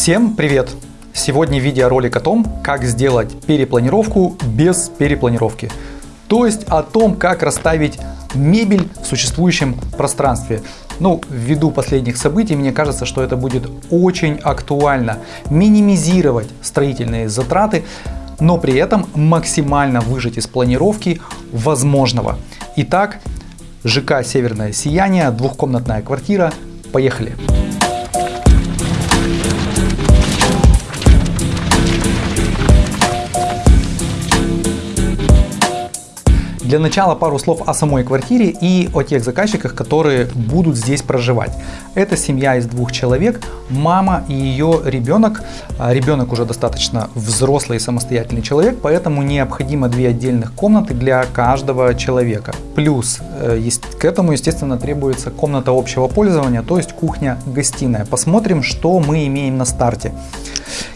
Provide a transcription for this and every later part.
Всем привет! Сегодня видеоролик о том, как сделать перепланировку без перепланировки. То есть о том, как расставить мебель в существующем пространстве. Ну, ввиду последних событий, мне кажется, что это будет очень актуально. Минимизировать строительные затраты, но при этом максимально выжать из планировки возможного. Итак, ЖК «Северное сияние», двухкомнатная квартира. Поехали! Для начала пару слов о самой квартире и о тех заказчиках, которые будут здесь проживать. Это семья из двух человек, мама и ее ребенок. А, ребенок уже достаточно взрослый и самостоятельный человек, поэтому необходимо две отдельных комнаты для каждого человека. Плюс э, к этому, естественно, требуется комната общего пользования, то есть кухня-гостиная. Посмотрим, что мы имеем на старте.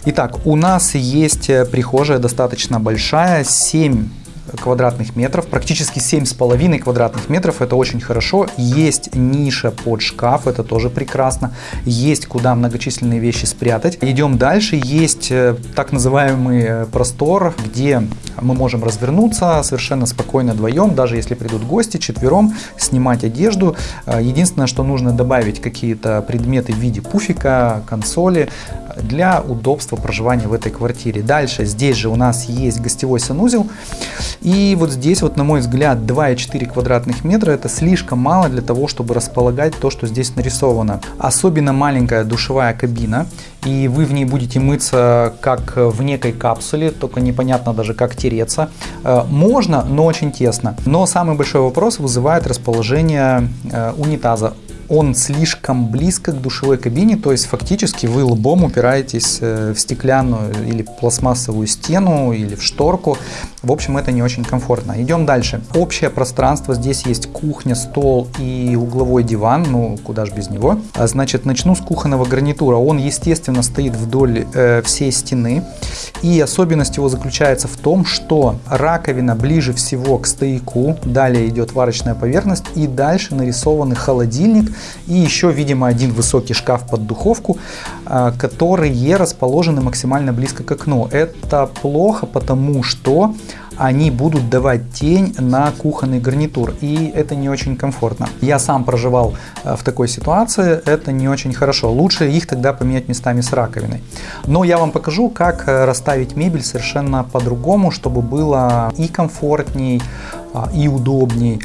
Итак, у нас есть э, прихожая достаточно большая, 7 квадратных метров, практически 7,5 квадратных метров, это очень хорошо. Есть ниша под шкаф, это тоже прекрасно. Есть куда многочисленные вещи спрятать. Идем дальше, есть э, так называемый э, простор, где мы можем развернуться совершенно спокойно вдвоем, даже если придут гости, четвером, снимать одежду. Э, единственное, что нужно добавить какие-то предметы в виде пуфика, консоли, для удобства проживания в этой квартире. Дальше здесь же у нас есть гостевой санузел. И вот здесь вот, на мой взгляд, 2,4 квадратных метра это слишком мало для того, чтобы располагать то, что здесь нарисовано. Особенно маленькая душевая кабина. И вы в ней будете мыться как в некой капсуле, только непонятно даже как тереться. Э, можно, но очень тесно. Но самый большой вопрос вызывает расположение э, унитаза он слишком близко к душевой кабине, то есть фактически вы лбом упираетесь э, в стеклянную или пластмассовую стену или в шторку. В общем, это не очень комфортно. Идем дальше. Общее пространство. Здесь есть кухня, стол и угловой диван. Ну, куда же без него. А, значит, начну с кухонного гарнитура. Он, естественно, стоит вдоль э, всей стены. И особенность его заключается в том, что раковина ближе всего к стояку. Далее идет варочная поверхность. И дальше нарисованный холодильник и еще, видимо, один высокий шкаф под духовку, а, которые расположены максимально близко к окну. Это плохо, потому что они будут давать тень на кухонный гарнитур, и это не очень комфортно. Я сам проживал а, в такой ситуации, это не очень хорошо. Лучше их тогда поменять местами с раковиной. Но я вам покажу, как э, расставить мебель совершенно по-другому, чтобы было и комфортней, а, и удобней,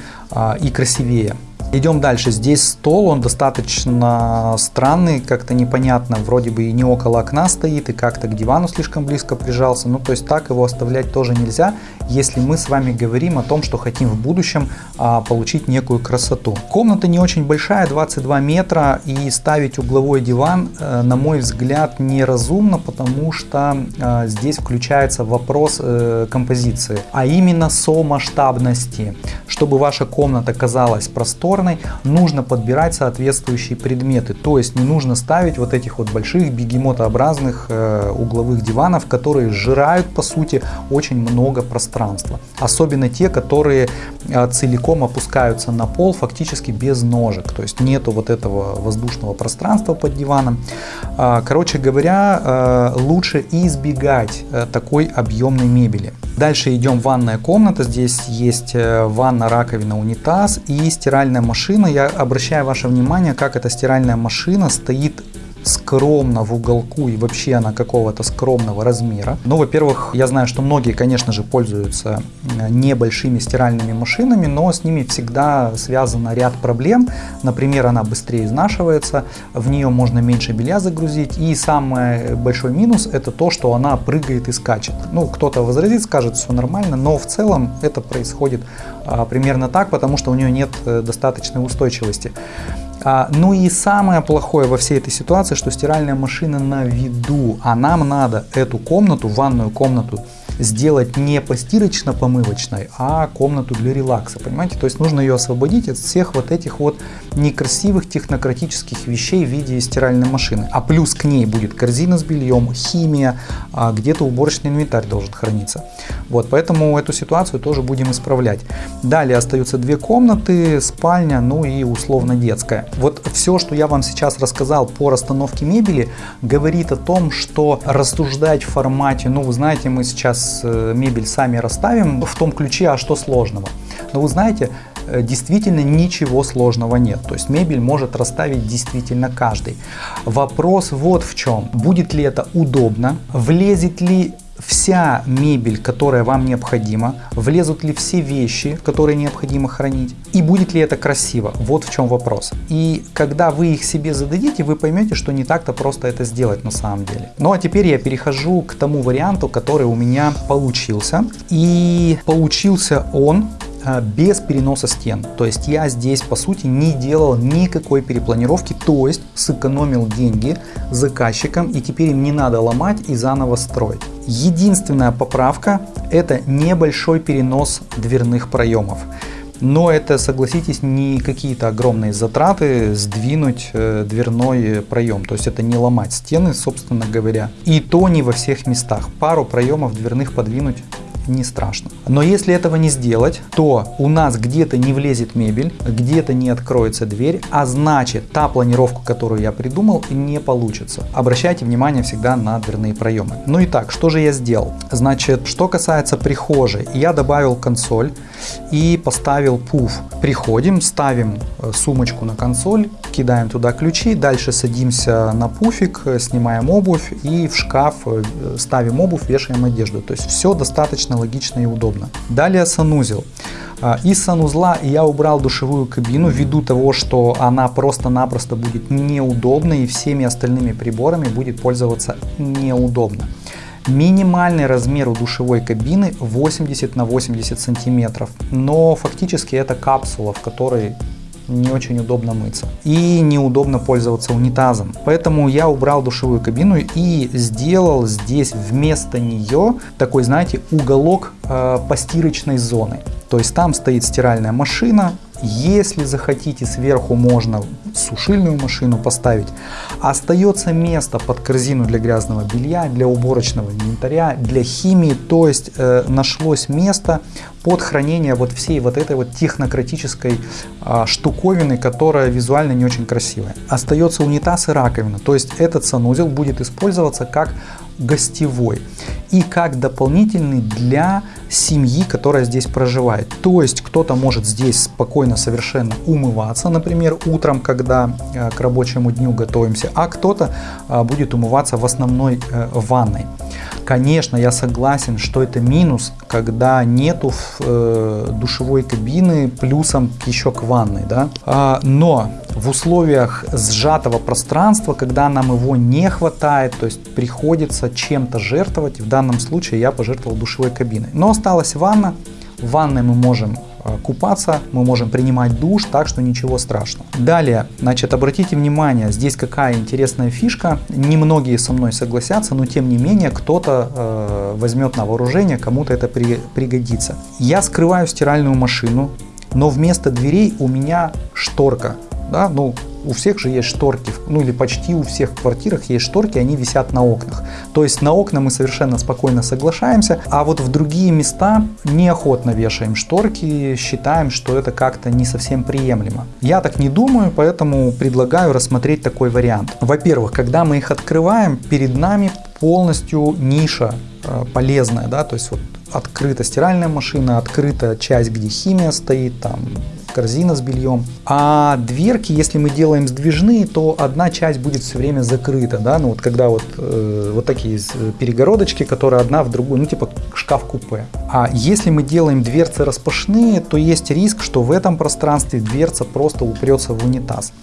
и красивее. Идем дальше. Здесь стол, он достаточно странный, как-то непонятно. Вроде бы и не около окна стоит, и как-то к дивану слишком близко прижался. Ну, то есть так его оставлять тоже нельзя, если мы с вами говорим о том, что хотим в будущем а, получить некую красоту. Комната не очень большая, 22 метра, и ставить угловой диван, э, на мой взгляд, неразумно, потому что э, здесь включается вопрос э, композиции, а именно сомасштабности. Чтобы ваша комната казалась просторной, просторной, нужно подбирать соответствующие предметы. То есть не нужно ставить вот этих вот больших бегемотообразных э, угловых диванов, которые сжирают по сути очень много пространства. Особенно те, которые э, целиком опускаются на пол фактически без ножек. То есть нету вот этого воздушного пространства под диваном. Э, короче говоря, э, лучше избегать э, такой объемной мебели. Дальше идем ванная комната. Здесь есть э, ванна, раковина, унитаз и стиральная машина. Я обращаю ваше внимание, как эта стиральная машина стоит скромно в уголку и вообще она какого-то скромного размера. Ну, во-первых, я знаю, что многие, конечно же, пользуются небольшими стиральными машинами, но с ними всегда связан ряд проблем. Например, она быстрее изнашивается, в нее можно меньше белья загрузить. И самый большой минус это то, что она прыгает и скачет. Ну, кто-то возразит, скажет, все нормально, но в целом это происходит а, примерно так, потому что у нее нет э, достаточной устойчивости. А, ну и самое плохое во всей этой ситуации, что стиральная машина на виду, а нам надо эту комнату, ванную комнату, сделать не постирочно-помывочной, а комнату для релакса, понимаете? То есть нужно ее освободить от всех вот этих вот некрасивых технократических вещей в виде стиральной машины. А плюс к ней будет корзина с бельем, химия, а где-то уборочный инвентарь должен храниться. Вот, поэтому эту ситуацию тоже будем исправлять. Далее остаются две комнаты, спальня, ну и условно детская. Вот все, что я вам сейчас рассказал по расстановке мебели, говорит о том, что рассуждать в формате, ну вы знаете, мы сейчас э, мебель сами расставим в том ключе, а что сложного. Но вы знаете, э, действительно ничего сложного нет. То есть мебель может расставить действительно каждый. Вопрос вот в чем. Будет ли это удобно? Влезет ли вся мебель, которая вам необходима, влезут ли все вещи, которые необходимо хранить, и будет ли это красиво. Вот в чем вопрос. И когда вы их себе зададите, вы поймете, что не так-то просто это сделать на самом деле. Ну а теперь я перехожу к тому варианту, который у меня получился. И получился он без переноса стен. То есть я здесь по сути не делал никакой перепланировки, то есть сэкономил деньги заказчикам и теперь им не надо ломать и заново строить. Единственная поправка это небольшой перенос дверных проемов. Но это, согласитесь, не какие-то огромные затраты сдвинуть э, дверной проем. То есть это не ломать стены, собственно говоря. И то не во всех местах. Пару проемов дверных подвинуть не страшно. Но если этого не сделать, то у нас где-то не влезет мебель, где-то не откроется дверь, а значит та планировка, которую я придумал, не получится. Обращайте внимание всегда на дверные проемы. Ну и так, что же я сделал? Значит, что касается прихожей, я добавил консоль и поставил пуф. Приходим, ставим э, сумочку на консоль, кидаем туда ключи, дальше садимся на пуфик, снимаем обувь и в шкаф э, ставим обувь, вешаем одежду. То есть все достаточно логично и удобно. Далее санузел. А, из санузла я убрал душевую кабину ввиду того, что она просто-напросто будет неудобна и всеми остальными приборами будет пользоваться неудобно. Минимальный размер у душевой кабины 80 на 80 сантиметров, но фактически это капсула, в которой не очень удобно мыться и неудобно пользоваться унитазом. Поэтому я убрал душевую кабину и сделал здесь вместо нее такой, знаете, уголок э, постирочной зоны. То есть там стоит стиральная машина, если захотите, сверху можно сушильную машину поставить. Остается место под корзину для грязного белья, для уборочного инвентаря, для химии. То есть э, нашлось место под хранение вот всей вот этой вот технократической э, штуковины, которая визуально не очень красивая. Остается унитаз и раковина. То есть этот санузел будет использоваться как гостевой и как дополнительный для семьи, которая здесь проживает. То есть кто-то может здесь спокойно совершенно умываться, например, утром, когда э, к рабочему дню готовимся, а кто-то э, будет умываться в основной э, ванной. Конечно, я согласен, что это минус, когда нету душевой кабины плюсом еще к ванной, да. А, но в условиях сжатого пространства, когда нам его не хватает, то есть приходится чем-то жертвовать, в данном случае я пожертвовал душевой кабиной. Но осталась ванна, в ванной мы можем Э, купаться, мы можем принимать душ, так что ничего страшного. Далее, значит, обратите внимание, здесь какая интересная фишка. Немногие со мной согласятся, но тем не менее кто-то э, возьмет на вооружение, кому-то это при, пригодится. Я скрываю стиральную машину, но вместо дверей у меня шторка. Да, ну, у всех же есть шторки, ну или почти у всех в квартирах есть шторки, они висят на окнах. То есть на окна мы совершенно спокойно соглашаемся, а вот в другие места неохотно вешаем шторки, считаем, что это как-то не совсем приемлемо. Я так не думаю, поэтому предлагаю рассмотреть такой вариант. Во-первых, когда мы их открываем, перед нами полностью ниша э, полезная, да, то есть вот открыта стиральная машина, открыта часть, где химия стоит, там корзина с бельем. А дверки, если мы делаем сдвижные, то одна часть будет все время закрыта, да, ну вот когда вот, э, вот такие э, перегородочки, которые одна в другую, ну типа шкаф-купе. А если мы делаем дверцы распашные, то есть риск, что в этом пространстве дверца просто упрется в унитаз.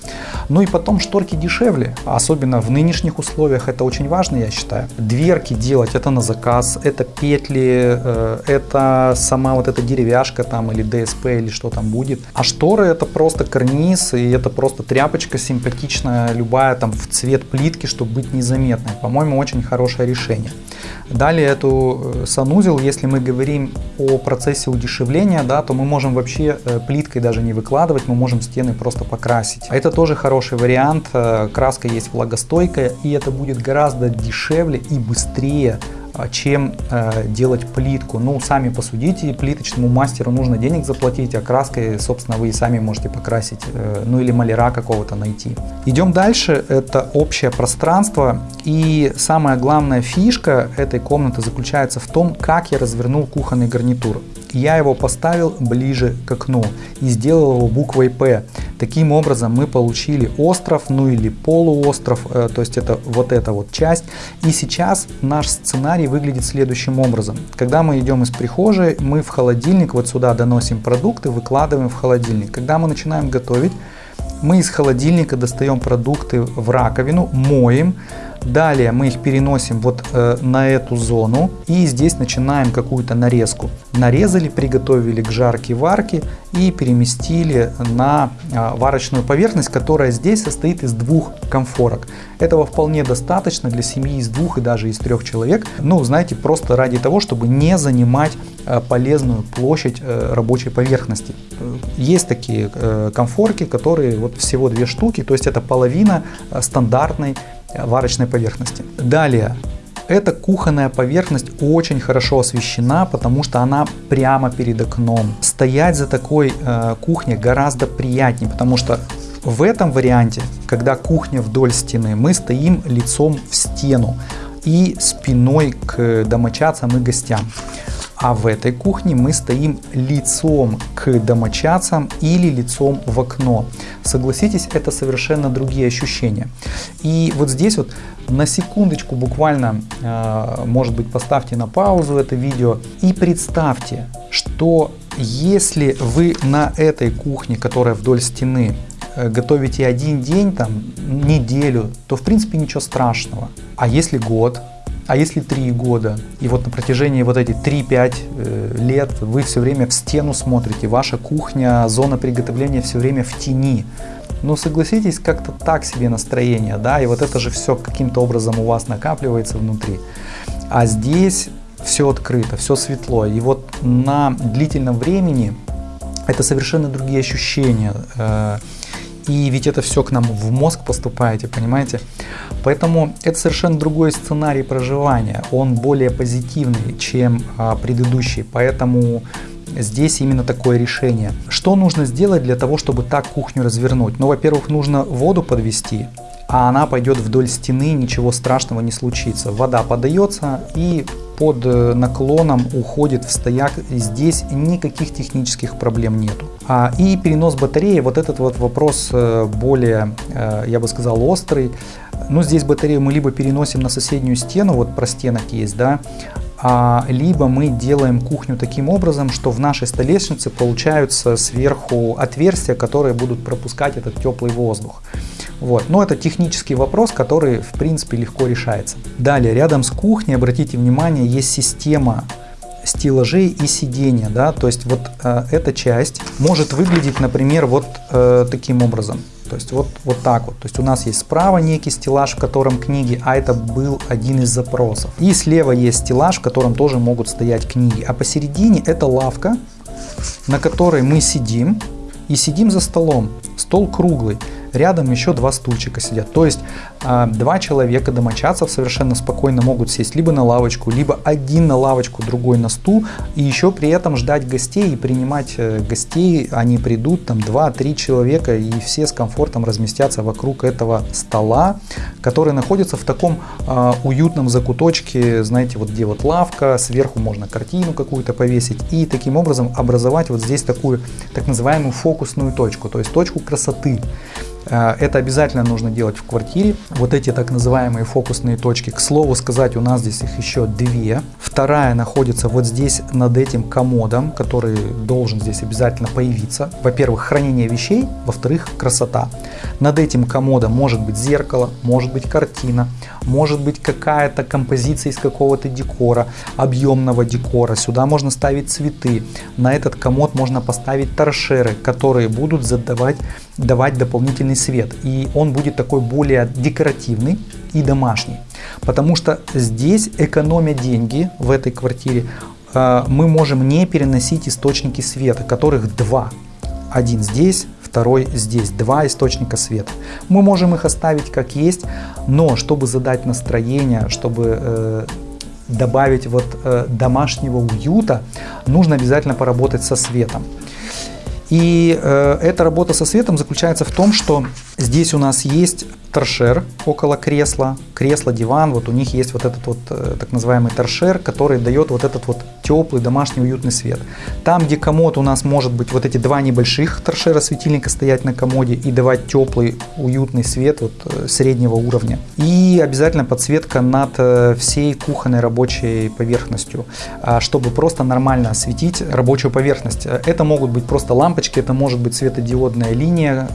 Ну и потом шторки дешевле, особенно в нынешних условиях, это очень важно, я считаю. Дверки делать это на заказ, это петли, э, это сама вот эта деревяшка там или ДСП или что там будет А шторы это просто карниз, и это просто тряпочка симпатичная, любая там в цвет плитки, чтобы быть незаметной. По-моему, очень хорошее решение. Далее эту э, санузел, если мы говорим о процессе удешевления, да, то мы можем вообще э, плиткой даже не выкладывать, мы можем стены просто покрасить. Это тоже хороший вариант, э, краска есть влагостойкая, и это будет гораздо дешевле и быстрее чем э, делать плитку. Ну, сами посудите, плиточному мастеру нужно денег заплатить, а краской, собственно, вы и сами можете покрасить, э, ну или маляра какого-то найти. Идем дальше, это общее пространство. И самая главная фишка этой комнаты заключается в том, как я развернул кухонный гарнитур. Я его поставил ближе к окну и сделал его буквой П. Таким образом мы получили остров, ну или полуостров, э, то есть это вот эта вот часть. И сейчас наш сценарий выглядит следующим образом. Когда мы идем из прихожей, мы в холодильник вот сюда доносим продукты, выкладываем в холодильник. Когда мы начинаем готовить, мы из холодильника достаем продукты в раковину, моем, Далее мы их переносим вот э, на эту зону и здесь начинаем какую-то нарезку. Нарезали, приготовили к жарке варке и переместили на э, варочную поверхность, которая здесь состоит из двух комфорок. Этого вполне достаточно для семьи из двух и даже из трех человек. Ну, знаете, просто ради того, чтобы не занимать э, полезную площадь э, рабочей поверхности. Есть такие э, комфорки, которые вот всего две штуки, то есть это половина э, стандартной варочной поверхности. Далее, эта кухонная поверхность очень хорошо освещена, потому что она прямо перед окном. Стоять за такой э, кухней гораздо приятнее, потому что в этом варианте, когда кухня вдоль стены, мы стоим лицом в стену и спиной к домочадцам и гостям. А в этой кухне мы стоим лицом к домочадцам или лицом в окно. Согласитесь, это совершенно другие ощущения. И вот здесь вот на секундочку буквально, э, может быть, поставьте на паузу это видео и представьте, что если вы на этой кухне, которая вдоль стены, э, готовите один день, там, неделю, то в принципе ничего страшного. А если год, а если 3 года, и вот на протяжении вот этих 3-5 э, лет вы все время в стену смотрите, ваша кухня, зона приготовления все время в тени, ну согласитесь, как-то так себе настроение, да, и вот это же все каким-то образом у вас накапливается внутри. А здесь все открыто, все светло, и вот на длительном времени это совершенно другие ощущения. И ведь это все к нам в мозг поступаете, понимаете? Поэтому это совершенно другой сценарий проживания. Он более позитивный, чем а, предыдущий. Поэтому здесь именно такое решение. Что нужно сделать для того, чтобы так кухню развернуть? Ну, во-первых, нужно воду подвести, а она пойдет вдоль стены, ничего страшного не случится. Вода подается и под э, наклоном уходит в стояк. Здесь никаких технических проблем нету. А, и перенос батареи, вот этот вот вопрос э, более, э, я бы сказал, острый. Ну, здесь батарею мы либо переносим на соседнюю стену, вот простенок есть, да, либо мы делаем кухню таким образом, что в нашей столешнице получаются сверху отверстия, которые будут пропускать этот теплый воздух. Вот. Но это технический вопрос, который в принципе легко решается. Далее, рядом с кухней, обратите внимание, есть система стеллажей и сидения, да, то есть вот э, эта часть может выглядеть, например, вот э, таким образом. То есть вот, вот так вот. То есть у нас есть справа некий стеллаж, в котором книги, а это был один из запросов. И слева есть стеллаж, в котором тоже могут стоять книги. А посередине это лавка, на которой мы сидим и сидим за столом. Стол круглый рядом еще два стульчика сидят. То есть а, два человека домочадцев совершенно спокойно могут сесть либо на лавочку, либо один на лавочку, другой на стул, и еще при этом ждать гостей и принимать э, гостей. Они придут, там 2-3 человека, и все с комфортом разместятся вокруг этого стола, который находится в таком э, уютном закуточке, знаете, вот где вот лавка, сверху можно картину какую-то повесить, и таким образом образовать вот здесь такую так называемую фокусную точку, то есть точку красоты. Э, это обязательно нужно делать в квартире. Вот эти так называемые фокусные точки. К слову сказать, у нас здесь их еще две. Вторая находится вот здесь над этим комодом, который должен здесь обязательно появиться. Во-первых, хранение вещей, во-вторых, красота. Над этим комодом может быть зеркало, может быть картина, может быть какая-то композиция из какого-то декора, объемного декора. Сюда можно ставить цветы. На этот комод можно поставить торшеры, которые будут задавать, давать дополнительный свет. И он будет такой более декоративный и домашний. Потому что здесь, экономя деньги в этой квартире, э, мы можем не переносить источники света, которых два. Один здесь, второй здесь. Два источника света. Мы можем их оставить как есть, но чтобы задать настроение, чтобы э, добавить вот э, домашнего уюта, нужно обязательно поработать со светом. И э, эта работа со светом заключается в том, что здесь у нас есть торшер около кресла, кресло, диван, вот у них есть вот этот вот э, так называемый торшер, который дает вот этот вот теплый домашний уютный свет. Там, где комод у нас может быть вот эти два небольших торшера светильника стоять на комоде и давать теплый уютный свет вот э, среднего уровня. И обязательно подсветка над э, всей кухонной рабочей поверхностью, а, чтобы просто нормально осветить рабочую поверхность. Это могут быть просто лампочки, это может быть светодиодная линия,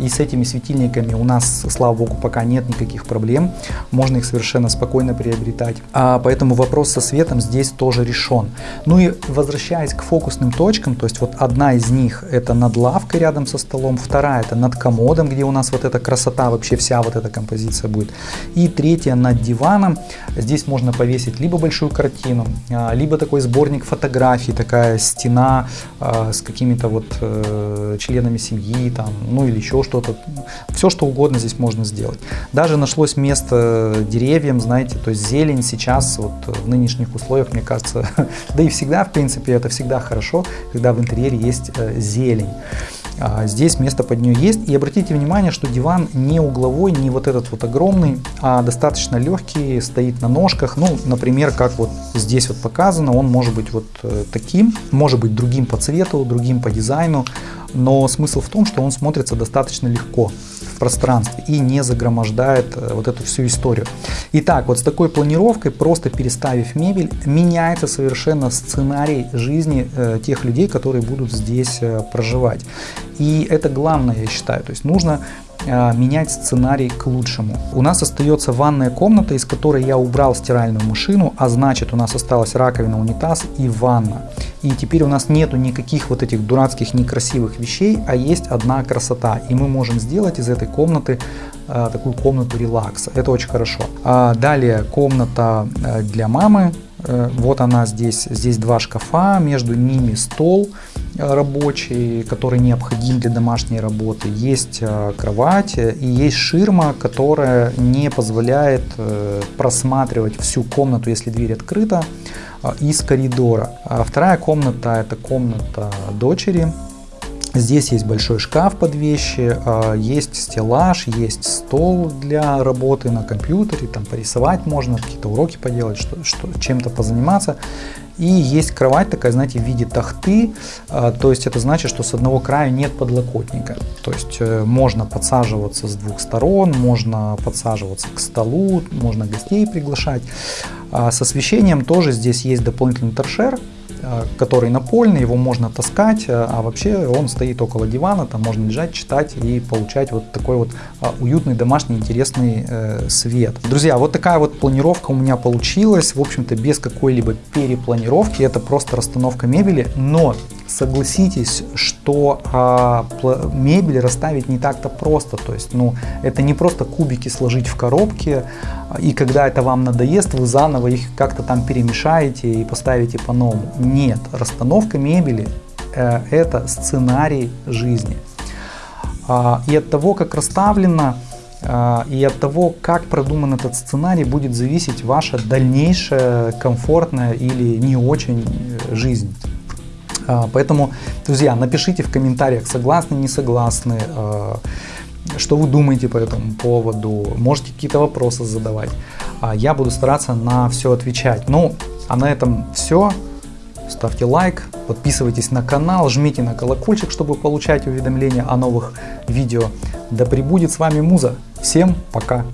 и с этими светильниками у нас, слава богу, пока нет никаких проблем. Можно их совершенно спокойно приобретать. А поэтому вопрос со светом здесь тоже решен. Ну и возвращаясь к фокусным точкам, то есть вот одна из них это над лавкой рядом со столом, вторая это над комодом, где у нас вот эта красота, вообще вся вот эта композиция будет. И третья над диваном. Здесь можно повесить либо большую картину, а, либо такой сборник фотографий, такая стена а, с какими-то вот э, членами семьи, там, ну или еще что-то. Все, что угодно здесь можно сделать. Даже нашлось место деревьям, знаете, то есть зелень сейчас вот в нынешних условиях, мне кажется, да и всегда, в принципе, это всегда хорошо, когда в интерьере есть э, зелень. А здесь место под нее есть. И обратите внимание, что диван не угловой, не вот этот вот огромный, а достаточно легкий, стоит на ножках. Ну, например, как вот здесь вот показано, он может быть вот э, таким, может быть другим по цвету, другим по дизайну. Но смысл в том, что он смотрится достаточно легко пространстве и не загромождает э, вот эту всю историю. Итак, вот с такой планировкой, просто переставив мебель, меняется совершенно сценарий жизни э, тех людей, которые будут здесь э, проживать. И это главное, я считаю. То есть нужно менять сценарий к лучшему. У нас остается ванная комната, из которой я убрал стиральную машину, а значит у нас осталась раковина, унитаз и ванна. И теперь у нас нету никаких вот этих дурацких некрасивых вещей, а есть одна красота. И мы можем сделать из этой комнаты э, такую комнату релакса. Это очень хорошо. А далее комната э, для мамы. Э, вот она здесь. Здесь два шкафа, между ними стол рабочий, который необходим для домашней работы. Есть э, кровать и есть ширма, которая не позволяет э, просматривать всю комнату, если дверь открыта, э, из коридора. А вторая комната это комната дочери. Здесь есть большой шкаф под вещи, есть стеллаж, есть стол для работы на компьютере, там порисовать можно, какие-то уроки поделать, что, что, чем-то позаниматься. И есть кровать такая, знаете, в виде тахты, а, то есть это значит, что с одного края нет подлокотника. То есть э, можно подсаживаться с двух сторон, можно подсаживаться к столу, можно гостей приглашать. А с освещением тоже здесь есть дополнительный торшер, который напольный, его можно таскать, э, а вообще он стоит около дивана, там можно лежать, читать и получать вот такой вот а, уютный, домашний, интересный э, свет. Друзья, вот такая вот планировка у меня получилась, в общем-то без какой-либо перепланировки, это просто расстановка мебели, но согласитесь, что а, мебель расставить не так-то просто. То есть, ну, это не просто кубики сложить в коробке, и когда это вам надоест, вы заново их как-то там перемешаете и поставите по-новому. Нет, расстановка мебели э, это сценарий жизни. А, и от того, как расставлено, а, и от того, как продуман этот сценарий, будет зависеть ваша дальнейшая комфортная или не очень э, жизнь. А, поэтому, друзья, напишите в комментариях, согласны, не согласны, что вы думаете по этому поводу, можете какие-то вопросы задавать. А, я буду стараться на все отвечать. Ну, а на этом все. ставьте лайк, подписывайтесь на канал, жмите на колокольчик, чтобы получать уведомления о новых видео. Да пребудет с вами Муза. Всем пока!